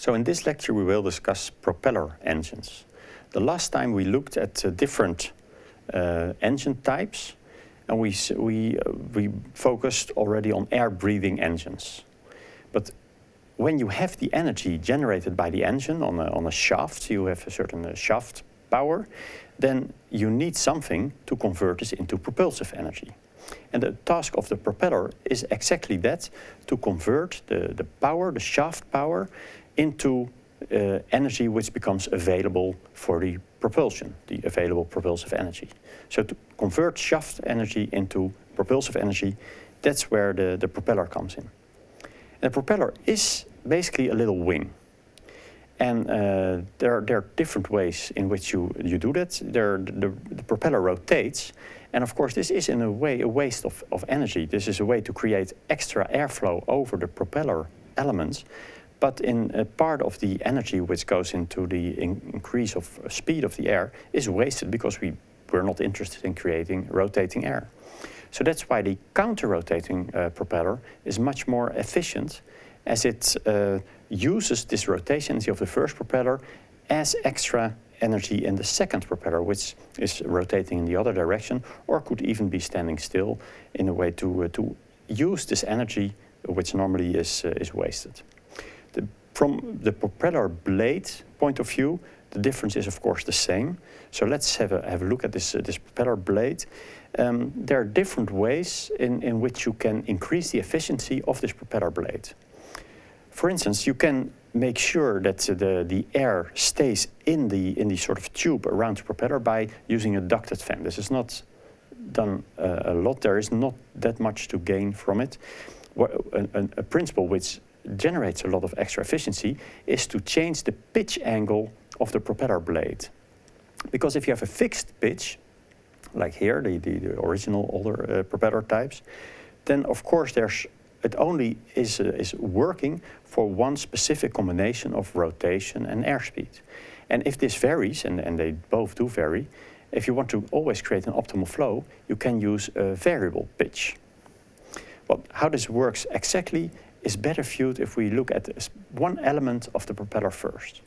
So in this lecture we will discuss propeller engines. The last time we looked at uh, different uh, engine types and we, we, uh, we focused already on air-breathing engines. But when you have the energy generated by the engine on a, on a shaft, you have a certain uh, shaft power, then you need something to convert this into propulsive energy. And the task of the propeller is exactly that, to convert the, the power, the shaft power, into uh, energy which becomes available for the propulsion, the available propulsive energy. So to convert shaft energy into propulsive energy, that's where the, the propeller comes in. And the propeller is basically a little wing. And uh, there, are, there are different ways in which you, you do that. There, the, the propeller rotates, and of course this is in a way a waste of, of energy. This is a way to create extra airflow over the propeller elements, but in a part of the energy which goes into the in increase of speed of the air is wasted because we, we're not interested in creating rotating air. So that's why the counter-rotating uh, propeller is much more efficient as it uh, uses this rotation of the first propeller as extra energy in the second propeller, which is rotating in the other direction, or could even be standing still in a way to, uh, to use this energy which normally is, uh, is wasted. From the propeller blade point of view, the difference is of course the same. So let's have a, have a look at this, uh, this propeller blade. Um, there are different ways in, in which you can increase the efficiency of this propeller blade. For instance, you can make sure that the, the air stays in the, in the sort of tube around the propeller by using a ducted fan. This is not done uh, a lot. There is not that much to gain from it. A, a, a principle which generates a lot of extra efficiency is to change the pitch angle of the propeller blade. Because if you have a fixed pitch, like here, the, the, the original older uh, propeller types, then of course there's it only is, uh, is working for one specific combination of rotation and airspeed. And if this varies, and, and they both do vary, if you want to always create an optimal flow, you can use a variable pitch. Well, how this works exactly is better viewed if we look at one element of the propeller first.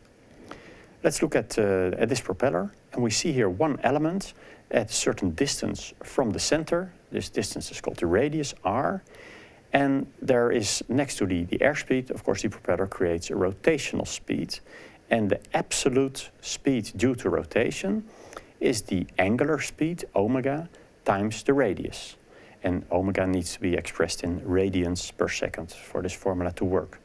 Let's look at, uh, at this propeller, and we see here one element at a certain distance from the center. This distance is called the radius, r, and there is, next to the, the airspeed, of course, the propeller creates a rotational speed. And the absolute speed due to rotation is the angular speed, omega, times the radius. And omega needs to be expressed in radians per second for this formula to work.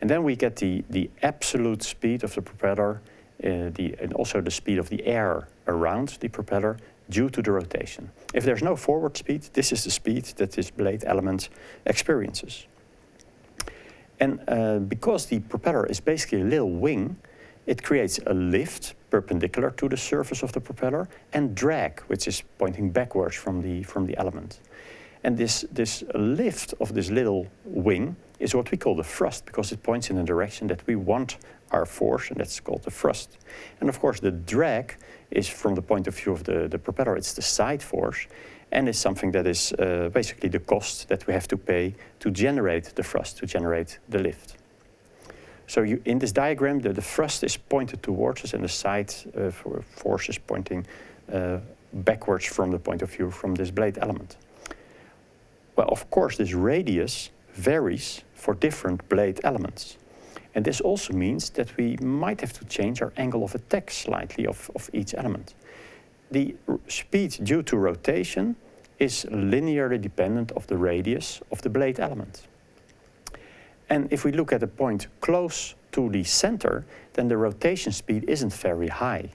And then we get the, the absolute speed of the propeller, uh, the, and also the speed of the air around the propeller due to the rotation. If there's no forward speed, this is the speed that this blade element experiences. And uh, because the propeller is basically a little wing, it creates a lift perpendicular to the surface of the propeller and drag, which is pointing backwards from the, from the element. And this, this lift of this little wing is what we call the thrust because it points in the direction that we want our force and that's called the thrust. And of course the drag is from the point of view of the, the propeller, it's the side force and it's something that is uh, basically the cost that we have to pay to generate the thrust, to generate the lift. So you, in this diagram, the, the thrust is pointed towards us and the side uh, force is pointing uh, backwards from the point of view from this blade element. Well, of course, this radius varies for different blade elements. And this also means that we might have to change our angle of attack slightly of, of each element. The speed due to rotation is linearly dependent of the radius of the blade element. And if we look at a point close to the center, then the rotation speed isn't very high.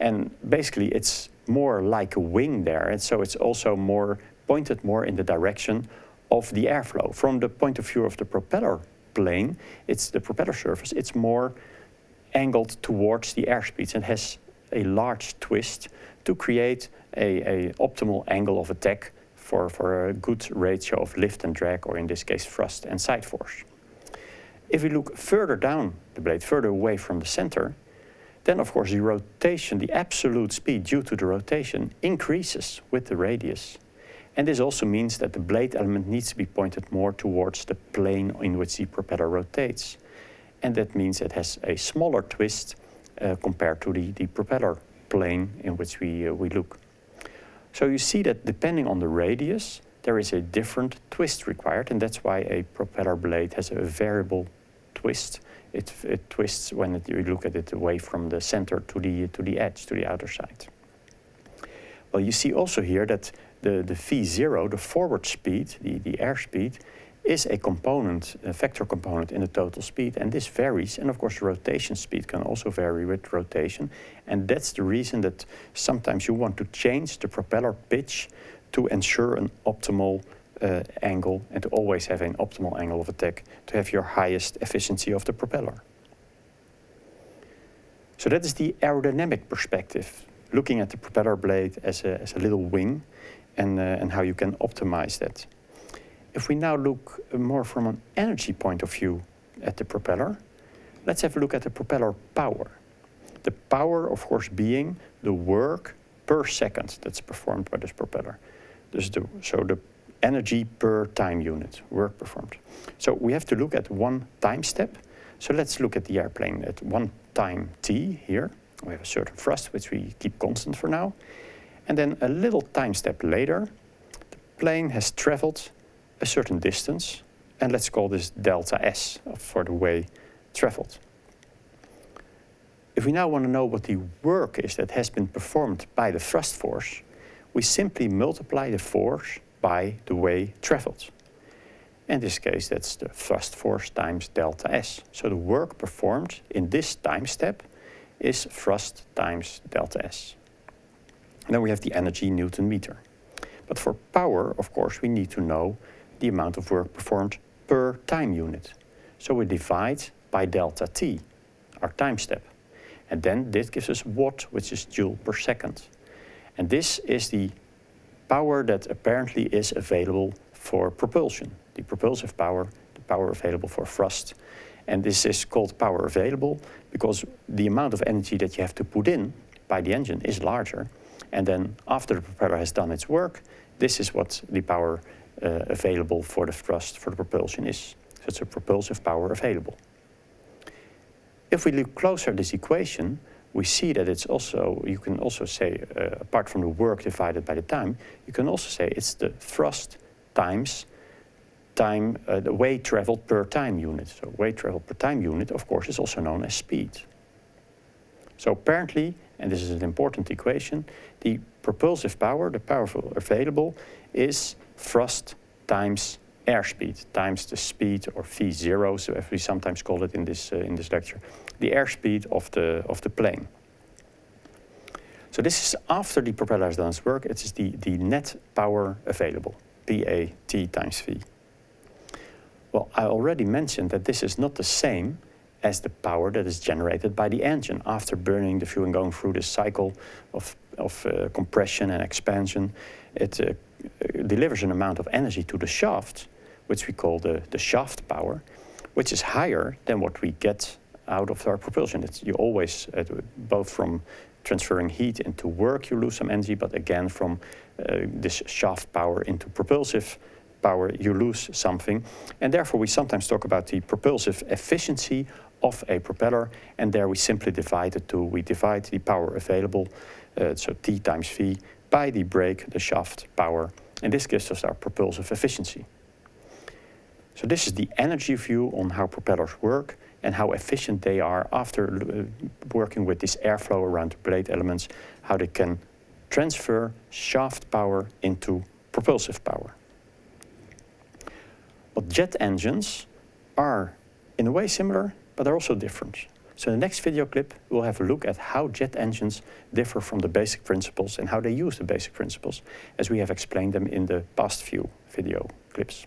And basically it's more like a wing there, and so it's also more pointed more in the direction of the airflow. From the point of view of the propeller plane, it's the propeller surface, it's more angled towards the airspeeds and has a large twist to create a, a optimal angle of attack for, for a good ratio of lift and drag, or in this case thrust and side force. If we look further down the blade, further away from the center, then of course the rotation, the absolute speed due to the rotation increases with the radius. And this also means that the blade element needs to be pointed more towards the plane in which the propeller rotates. and that means it has a smaller twist uh, compared to the, the propeller plane in which we, uh, we look. So you see that depending on the radius, there is a different twist required, and that's why a propeller blade has a variable twist. It, it twists when it, you look at it away from the center to the, to the edge, to the outer side. Well, you see also here that the, the V0, the forward speed, the, the airspeed, is a component, a vector component in the total speed, and this varies. And of course, the rotation speed can also vary with rotation. And that's the reason that sometimes you want to change the propeller pitch to ensure an optimal uh, angle and to always have an optimal angle of attack to have your highest efficiency of the propeller. So that is the aerodynamic perspective, looking at the propeller blade as a, as a little wing and, uh, and how you can optimize that. If we now look more from an energy point of view at the propeller, let's have a look at the propeller power. The power, of course, being the work per second that's performed by this propeller. This the, so the energy per time unit, work performed. So we have to look at one time step. So let's look at the airplane at one time t here. We have a certain thrust, which we keep constant for now. And then a little time step later, the plane has traveled a certain distance, and let's call this delta S for the way traveled. If we now want to know what the work is that has been performed by the thrust force, we simply multiply the force by the way traveled. In this case, that's the thrust force times delta S. So the work performed in this time step is thrust times delta S. And then we have the energy Newton meter. But for power, of course, we need to know the amount of work performed per time unit. So we divide by delta t, our time step. And then this gives us watt, which is joule per second. And this is the power that apparently is available for propulsion, the propulsive power, the power available for thrust. And this is called power available because the amount of energy that you have to put in by the engine is larger. And then after the propeller has done its work, this is what the power uh, available for the thrust for the propulsion is. So it's a propulsive power available. If we look closer at this equation, we see that it's also, you can also say, uh, apart from the work divided by the time, you can also say it's the thrust times time, uh, the way traveled per time unit. So weight traveled per time unit, of course, is also known as speed. So apparently, and this is an important equation, the propulsive power, the power available, is thrust times airspeed times the speed or v0, so as we sometimes call it in this, uh, in this lecture, the airspeed of the, of the plane. So this is after the propeller has done its work, it is the, the net power available, PAT times V. Well, I already mentioned that this is not the same as the power that is generated by the engine after burning the fuel and going through this cycle of, of uh, compression and expansion. It uh, delivers an amount of energy to the shaft, which we call the, the shaft power, which is higher than what we get out of our propulsion. It's, you always, uh, both from transferring heat into work, you lose some energy, but again, from uh, this shaft power into propulsive power, you lose something. And therefore, we sometimes talk about the propulsive efficiency of a propeller, and there we simply divide the two. We divide the power available, uh, so T times V, by the brake, the shaft power, and this gives us our propulsive efficiency. So this is the energy view on how propellers work and how efficient they are after uh, working with this airflow around the blade elements, how they can transfer shaft power into propulsive power. But jet engines are in a way similar but they're also different. So in the next video clip, we'll have a look at how jet engines differ from the basic principles and how they use the basic principles, as we have explained them in the past few video clips.